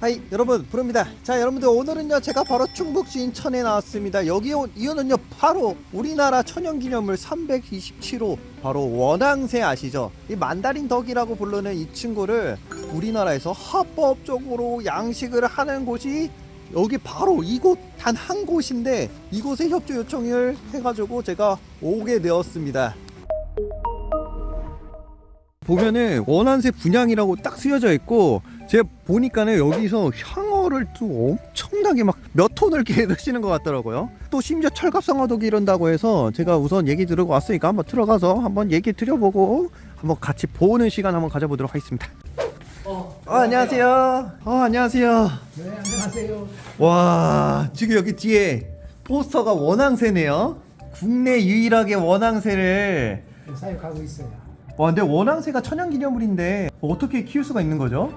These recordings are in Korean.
하이 여러분 부릅니다. 자 여러분들 오늘은요 제가 바로 충북 진천에 나왔습니다. 여기 온 이유는요 바로 우리나라 천연기념물 327호 바로 원앙새 아시죠? 이 만다린 덕이라고 부르는 이 친구를 우리나라에서 합법적으로 양식을 하는 곳이 여기 바로 이곳 단 한 곳인데 이곳에 협조 요청을 해가지고 제가 오게 되었습니다 보면은 원한새 분양이라고 딱 쓰여져 있고 제가 보니까는 여기서 향어를 또 엄청나게 막 몇 톤을 기르시는 것 같더라고요. 또 심지어 철갑상어도 기른다고 해서 제가 우선 얘기 들으고 왔으니까 한번 들어가서 한번 얘기 드려보고 한번 같이 보는 시간 한번 가져보도록 하겠습니다. 어, 안녕하세요. 어 안녕하세요. 네, 안녕하세요. 와 지금 여기 뒤에 포스터가 원앙새네요. 국내 유일하게 원앙새를 네, 사육하고 있어요. 와 근데 원앙새가 천연기념물인데 어떻게 키울 수가 있는 거죠?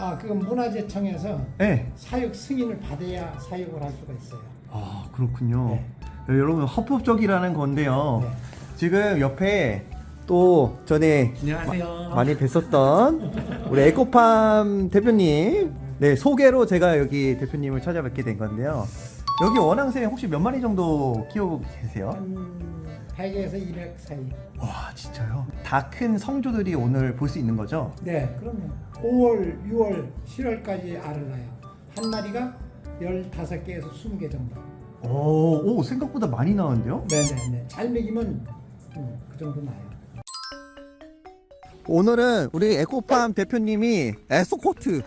아, 그건 문화재청에서 네. 사육 승인을 받아야 사육을 할 수가 있어요. 아 그렇군요. 네. 네, 여러분 합법적이라는 건데요. 네. 지금 옆에 또 전에 안녕하세요. 많이 뵀었던 우리 에코팜 대표님 네 소개로 제가 여기 대표님을 찾아뵙게 된 건데요. 여기 원앙새 혹시 몇 마리 정도 키우고 계세요? 한 100에서 200 사이. 와 진짜요? 다 큰 성조들이 오늘 볼 수 있는 거죠? 네, 그럼요. 5월, 6월, 7월까지 알을 낳아요. 한 마리가 15개에서 20개 정도. 오, 오 생각보다 많이 나오는데요? 네네네. 잘 먹이면 음, 그 정도 나요. 오늘은 우리 에코팜 대표님이 에소코트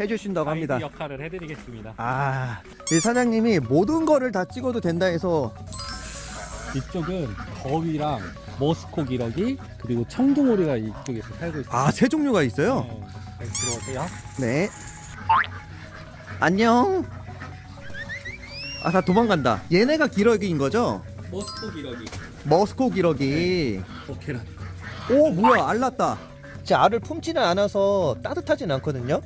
해주신다고 합니다. 역할을 해드리겠습니다. 아, 이 사장님이 모든 거를 다 찍어도 된다 해서 이쪽은 거위랑 머스코 기러기 그리고 청둥오리가 이쪽에서 살고 있어요. 아, 세 종류가 있어요? 네, 네, 들어오세요. 네. 안녕. 아, 다 도망간다. 얘네가 기러기인 거죠? 머스코 기러기. 머스코 기러기. 어 계란. 오, 뭐야, 알났다. 제 알을 품지는 않아서 따뜻하진 않거든요.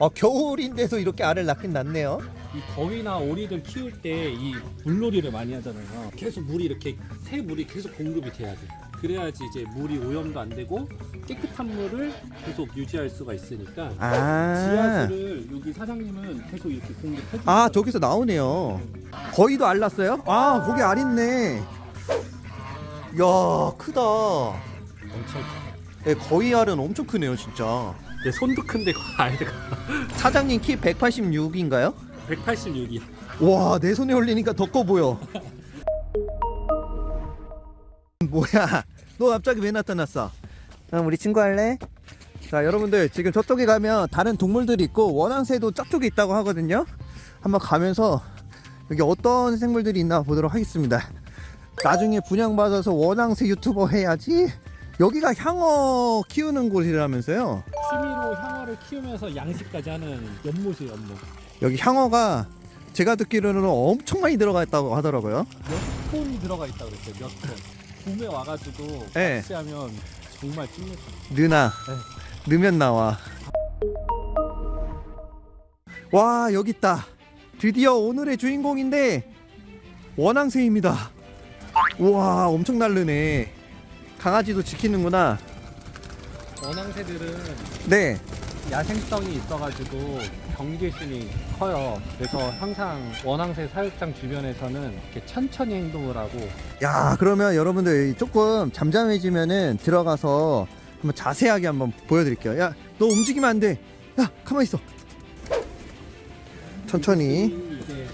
아, 겨울인데도 이렇게 알을 낳긴 낳네요. 이 거위나 오리들 키울 때 이 물놀이를 많이 하잖아요. 계속 물이 이렇게 새 물이 계속 공급이 돼야 돼. 그래야지 이제 물이 오염도 안 되고 깨끗한 물을 계속 유지할 수가 있으니까 아. 지하수를 여기 사장님은 계속 이렇게 공급해 주 아, 저기서 나오네요. 거의도 알 났어요? 아, 거기 알 있네. 야, 크다. 엄청 네, 거의 알은 엄청 크네요, 진짜. 내 손도 큰데 알드가 사장님 키 186인가요? 186이야. 와, 내 손에 올리니까 더 커 보여. 뭐야? 너 갑자기 왜 나타났어? 그럼 우리 친구 할래? 자, 여러분들 지금 저쪽에 가면 다른 동물들이 있고 원앙새도 저쪽에 있다고 하거든요. 한번 가면서 여기 어떤 생물들이 있나 보도록 하겠습니다. 나중에 분양받아서 원앙새 유튜버 해야지. 여기가 향어 키우는 곳이라면서요. 취미로 향어를 키우면서 양식까지 하는 연못이 연못. 여기 향어가 제가 듣기로는 엄청 많이 들어가 있다고 하더라고요. 몇 톤이 들어가 있다 그랬어요. 몇 톤. 봄에 와가지고 네. 낚시하면 정말 찐맥. 느나 넣으면 나와 와 여기 있다 드디어 오늘의 주인공인데 원앙새입니다 우와 엄청 날르네 강아지도 지키는구나 원앙새들은 네 야생성이 있어가지고 경계심이 커요. 그래서 항상 원앙새 사육장 주변에서는 이렇게 천천히 행동을 하고 야 그러면 여러분들 조금 잠잠해지면은 들어가서 한번 자세하게 한번 보여드릴게요 야 너 움직이면 안돼 야 가만히 있어 천천히 이게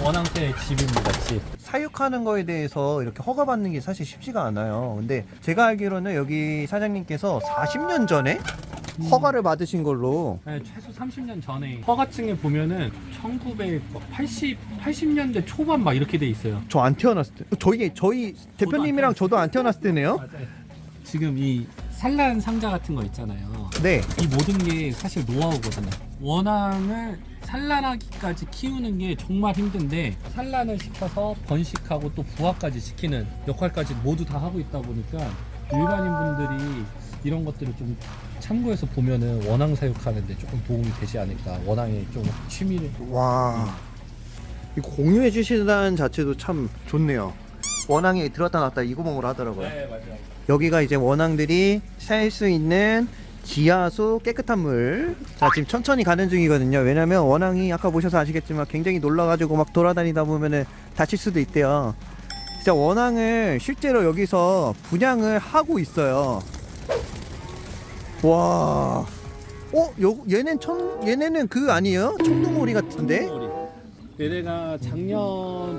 원앙새 집입니다. 집. 사육하는 거에 대해서 이렇게 허가받는 게 사실 쉽지가 않아요. 근데 제가 알기로는 여기 사장님께서 40년 전에 허가를 받으신 걸로 네, 최소 30년 전에 허가증에 보면은 1980 80년대 초반 막 이렇게 돼 있어요. 저 안 태어났을 때 저희 저희 대표님이랑 저도 안 태어났을 때네요. 맞아요. 지금 이 산란 상자 같은 거 있잖아요. 네. 이 모든 게 사실 노하우거든요. 원앙을 산란하기까지 키우는 게 정말 힘든데 산란을 시켜서 번식하고 또 부화까지 시키는 역할까지 모두 다 하고 있다 보니까 일반인 분들이 이런 것들을 좀 참고해서 보면은 원앙 사육하는데 조금 도움이 되지 않을까. 원앙의 좀 취미를 와. 이 공유해 주시다는 자체도 참 좋네요. 원앙이 들었다 놨다 이 구멍으로 하더라고요. 네 맞아요. 여기가 이제 원앙들이 살 수 있는 지하수 깨끗한 물. 자, 지금 천천히 가는 중이거든요. 왜냐면 원앙이 아까 보셔서 아시겠지만 굉장히 놀라가지고 막 돌아다니다 보면은 다칠 수도 있대요. 진짜 원앙을 실제로 여기서 분양을 하고 있어요. 와. 어, 요, 얘는 천, 얘네는 그 아니에요? 청둥오리 같은데? 청둥오리. 얘네가 작년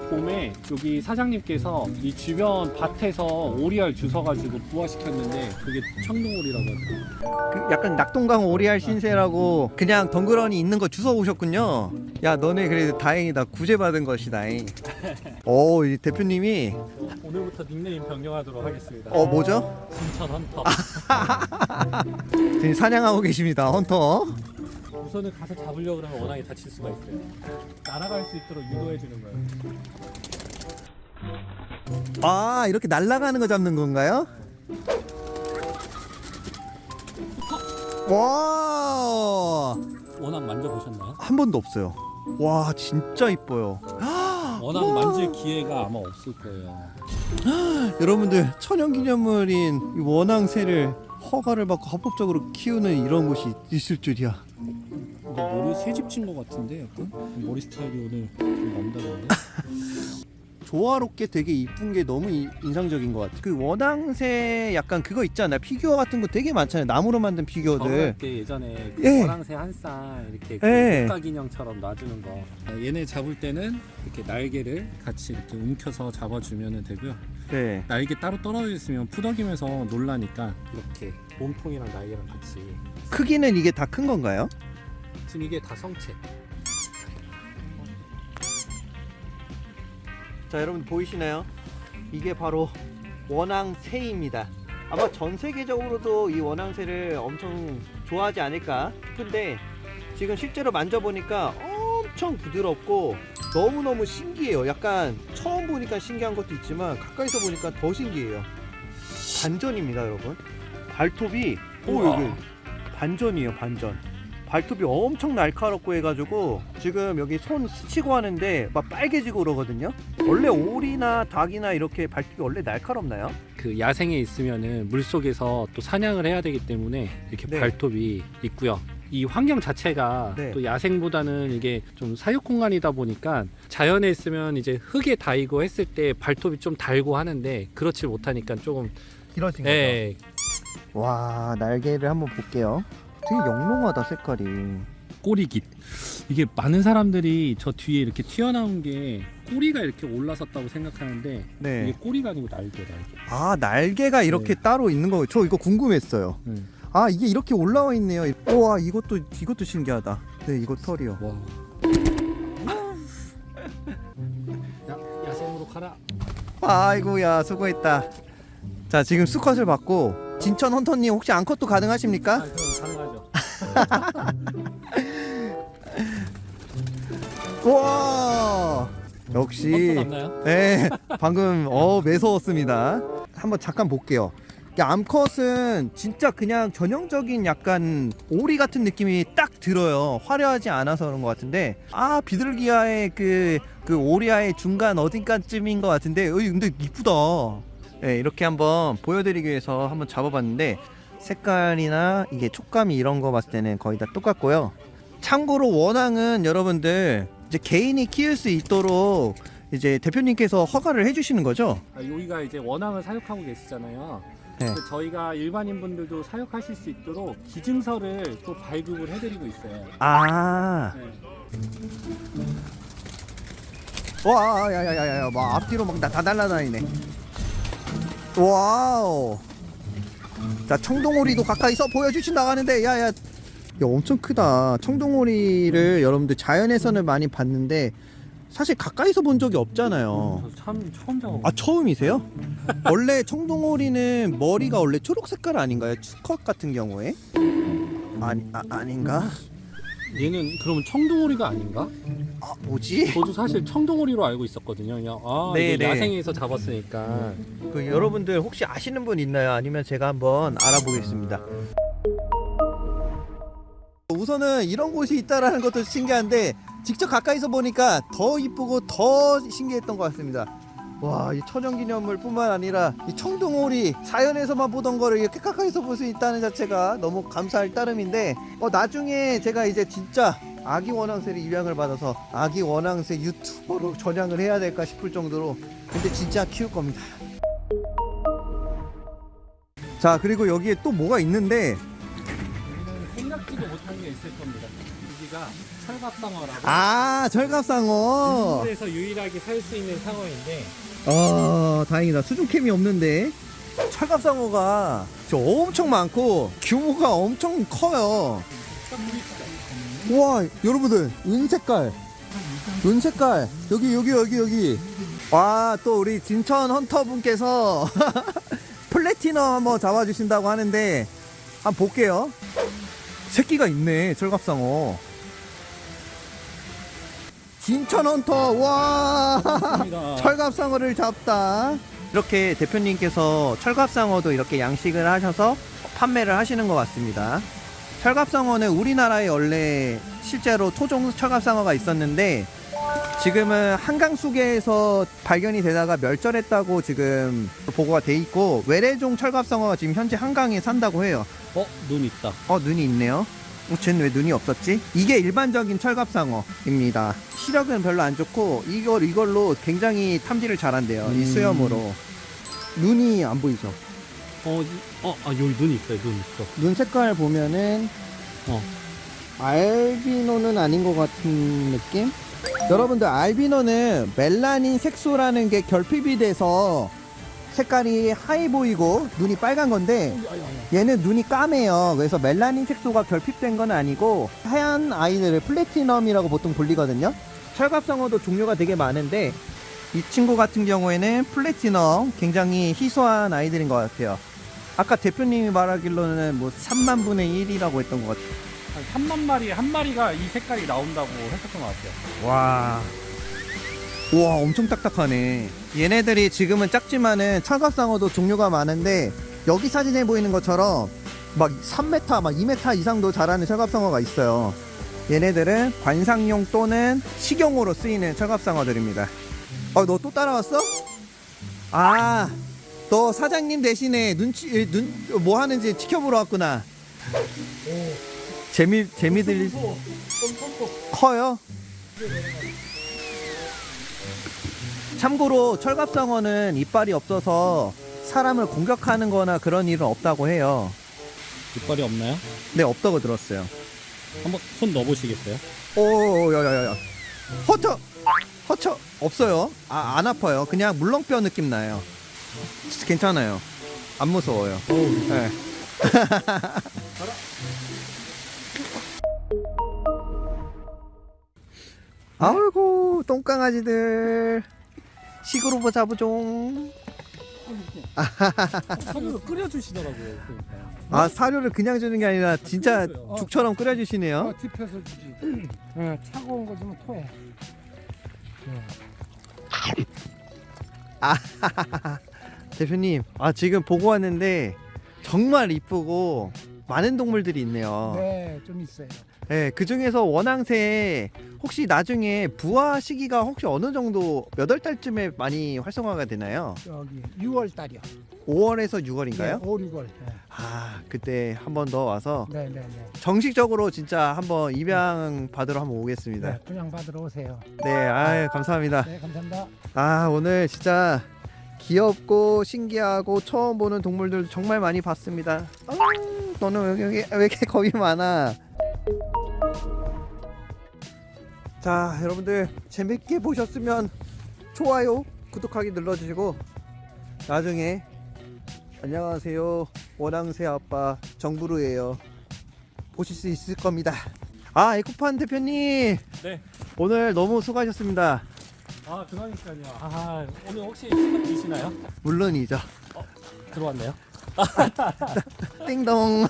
봄에 여기 사장님께서 이 주변 밭에서 오리알 주워가지고 부화시켰는데 그게 청둥오리라고 하더라고요. 그 약간 낙동강 오리알 신세라고 그냥 덩그러니 있는 거 주워 오셨군요. 야 너네 그래도 다행이다 구제받은 것이다. 오, 이 대표님이 오늘부터 닉네임 변경하도록 하겠습니다. 어 뭐죠? 진천 헌터. 지금 사냥하고 계십니다. 헌터. 우선은 가서 잡으려고 그러면 워낙에 다칠 수가 있어요. 날아갈 수 있도록 유도해 주는 거예요. 아 이렇게 날아가는 거 잡는 건가요? 와. 워낙 만져보셨나요? 한 번도 없어요. 와 진짜 이뻐요. 워낙 만질 기회가 아마 없을 거예요. 여러분들 천연기념물인 이 원앙새를 허가를 받고 합법적으로 키우는 이런 곳이 있을 줄이야. 머리 새집 친 것 같은데 약간 머리 스타일이 오늘 좀 남다른데? 조화롭게 되게 이쁜 게 너무 이- 인상적인 것 같아. 그 원앙새 약간 그거 있잖아. 피규어 같은 거 되게 많잖아요. 나무로 만든 피규어들. 때 예전에 그 예. 노랑새 한쌍 이렇게 예. 국가 기념처럼 놔주는 거. 어, 얘네 잡을 때는 이렇게 날개를 같이 이렇게 움켜서 잡아주면 되고요. 네. 날개 따로 떨어져 있으면 푸덕이면서 놀라니까 이렇게 몸통이랑 날개랑 같이. 크기는 이게 다 큰 건가요? 지금 이게 다 성체. 자, 여러분 보이시나요? 이게 바로 원앙새입니다. 아마 전 세계적으로도 이 원앙새를 엄청 좋아하지 않을까 싶은데 지금 실제로 만져보니까 엄청 부드럽고 너무너무 신기해요. 약간 처음 보니까 신기한 것도 있지만 가까이서 보니까 더 신기해요. 반전입니다, 여러분. 발톱이 오. 여기 반전이에요, 반전. 발톱이 엄청 날카롭고 해가지고 지금 여기 손 스치고 하는데 막 빨개지고 그러거든요. 원래 오리나 닭이나 이렇게 발톱이 원래 날카롭나요? 그 야생에 있으면은 물 속에서 또 사냥을 해야 되기 때문에 이렇게 네. 발톱이 있고요. 이 환경 자체가 네. 또 야생보다는 이게 좀 사육 공간이다 보니까 자연에 있으면 이제 흙에 닿이고 했을 때 발톱이 좀 달고 하는데 그렇지 못하니까 조금 길어진 예, 와 날개를 한번 볼게요. 되게 영롱하다 색깔이. 꼬리깃. 이게 많은 사람들이 저 뒤에 이렇게 튀어나온 게 꼬리가 이렇게 올라섰다고 생각하는데 이게 네. 꼬리가 아니고 날개 날개. 아 날개가 이렇게 네. 따로 있는 거. 저 이거 궁금했어요. 음. 아 이게 이렇게 올라와 있네요. 우와 이것도 이것도 신기하다. 네 이거 털이요. 와. 야, 야생으로 가라. 아이고야 수고했다. 자 지금 수컷을 받고 진천 헌터님 혹시 앙컷도 아, 가능하십니까? 가능하죠. 와 역시 헌터 남나요? 네 방금 어 매서웠습니다. 한번 잠깐 볼게요. 이 암컷은 진짜 그냥 전형적인 약간 오리 같은 느낌이 딱 들어요. 화려하지 않아서 그런 것 같은데 아 비둘기와의 그, 그 오리아의 중간 어딘가쯤인 것 같은데 근데 이쁘다. 네 이렇게 한번 보여드리기 위해서 한번 잡아봤는데 색깔이나 이게 촉감이 이런 거 봤을 때는 거의 다 똑같고요. 참고로 원앙은 여러분들 이제 개인이 키울 수 있도록 이제 대표님께서 허가를 해주시는 거죠? 아, 여기가 이제 원앙을 사육하고 계시잖아요. 네. 저희가 일반인 분들도 사육하실 수 있도록 기증서를 또 발급을 해드리고 있어요. 아, 네. 와, 야야야야, 막 앞뒤로 막 다 날라다니네. 와우. 자, 청둥오리도 가까이서 보여주신다고 하는데, 야야, 야, 엄청 크다. 청둥오리를 여러분들 자연에서는 많이 봤는데 사실 가까이서 본 적이 없잖아요. 저참 처음. 아 처음이세요? 원래 청둥오리는 머리가 원래 초록 색깔 아닌가요? 수컷 같은 경우에? 아니 아, 아닌가? 얘는 그러면 청둥오리가 아닌가? 아 뭐지? 저도 사실 청둥오리로 알고 있었거든요. 그냥 아 네, 이게 네. 야생에서 잡았으니까. 그 여러분들 혹시 아시는 분 있나요? 아니면 제가 한번 알아보겠습니다. 우선은 이런 곳이 있다라는 것도 신기한데 직접 가까이서 보니까 더 이쁘고 더 신기했던 것 같습니다. 와, 이 천연기념물뿐만 아니라 이 청둥오리 자연에서만 보던 거를 이렇게 가까이서 볼 수 있다는 자체가 너무 감사할 따름인데 어, 나중에 제가 이제 진짜 아기 원앙새를 입양을 받아서 아기 원앙새 유튜버로 전향을 해야 될까 싶을 정도로 근데 진짜 키울 겁니다. 자, 그리고 여기에 또 뭐가 있는데 생각지도 못한 게 있을 겁니다. 여기가 철갑상어라고 아, 철갑상어. 인도에서 유일하게 살 수 있는 상어인데 아 다행이다. 수중캠이 없는데. 철갑상어가 저 엄청 많고 규모가 엄청 커요. 우와 여러분들 은색깔. 은색깔. 여기 여기 여기 여기. 와 또 우리 진천 헌터분께서 플래티넘 한번 잡아주신다고 하는데 한번 볼게요. 새끼가 있네 철갑상어 진천 헌터 와. 철갑상어를 잡다. 이렇게 대표님께서 철갑상어도 이렇게 양식을 하셔서 판매를 하시는 것 같습니다. 철갑상어는 우리나라에 원래 실제로 토종 철갑상어가 있었는데 지금은 한강 수계에서 발견이 되다가 멸절했다고 지금 보고가 돼 있고 외래종 철갑상어가 지금 현재 한강에 산다고 해요. 어? 눈 있다. 어 눈이 있네요. 어, 쟤는 왜 눈이 없었지? 이게 일반적인 철갑상어입니다. 시력은 별로 안 좋고 이걸 이걸로 굉장히 탐지를 잘한대요. 이 음. 수염으로 눈이 안 보이죠? 어, 이- 어, 아 여기 눈 있어요. 눈 있어. 눈 색깔 보면은 어. 알비노는 아닌 것 같은 느낌? 여러분들 알비노는 멜라닌 색소라는 게 결핍이 돼서 색깔이 하얘 보이고 눈이 빨간 건데 얘는 눈이 까매요. 그래서 멜라닌 색소가 결핍된 건 아니고 하얀 아이들을 플래티넘이라고 보통 불리거든요. 철갑상어도 종류가 되게 많은데 이 친구 같은 경우에는 플래티넘 굉장히 희소한 아이들인 것 같아요. 아까 대표님이 말하기로는 뭐 3만 분의 1이라고 했던 것 같아요. 한 3만 마리에 한 마리가 이 색깔이 나온다고 했었던 것 같아요. 와. 우와, 엄청 딱딱하네. 얘네들이 지금은 작지만은 철갑상어도 종류가 많은데 여기 사진에 보이는 것처럼 막 3m, 막 2m 이상도 자라는 철갑상어가 있어요. 얘네들은 관상용 또는 식용으로 쓰이는 철갑상어들입니다. 어, 너또 따라왔어? 아, 너 사장님 대신에 눈치, 눈, 뭐 하는지 지켜보러 왔구나. 재미, 재미들, 커요? 참고로 철갑상어는 이빨이 없어서 사람을 공격하는 거나 그런 일은 없다고 해요. 이빨이 없나요? 네, 없다고 들었어요. 한번 손 넣어보시겠어요? 오, 야야야야. 허쳐! 허쳐! 없어요. 아, 안 아파요. 그냥 물렁뼈 느낌 나요. 진짜 괜찮아요. 안 무서워요. 네. 아이고, 똥강아지들. 식으로 보자, 보종. 사료를 끓여주시더라고요. 그러니까. 아, 사료를 그냥 주는 게 아니라 진짜 어. 죽처럼 끓여주시네요. 어, 뒤펴서 주지. 어, 차가운 거 주면 토해. 대표님, 아 지금 보고 왔는데 정말 이쁘고 많은 동물들이 있네요. 네, 좀 있어요. 네, 그 중에서 원앙새 혹시 나중에 부화 시기가 혹시 어느 정도 몇 월 달쯤에 많이 활성화가 되나요? 여기 6월 달이요. 5월에서 6월인가요? 5, 6월. 아, 그때 한 번 더 와서 네, 네, 네. 정식적으로 진짜 한번 입양 받으러 한번 오겠습니다. 네, 분양 받으러 오세요. 네, 아, 감사합니다. 네, 감사합니다. 아 오늘 진짜 귀엽고 신기하고 처음 보는 동물들 정말 많이 봤습니다. 아, 너는 왜, 여기 왜 이렇게 겁이 많아? 자 여러분들 재밌게 보셨으면 좋아요 구독하기 눌러주시고 나중에 안녕하세요 원앙새 아빠 정부르예요 보실 수 있을 겁니다. 아 에코판 대표님 네. 오늘 너무 수고하셨습니다. 아 그러니까요. 아 오늘 혹시 시간 드시나요? 물론이죠. 들어왔나요? 띵동.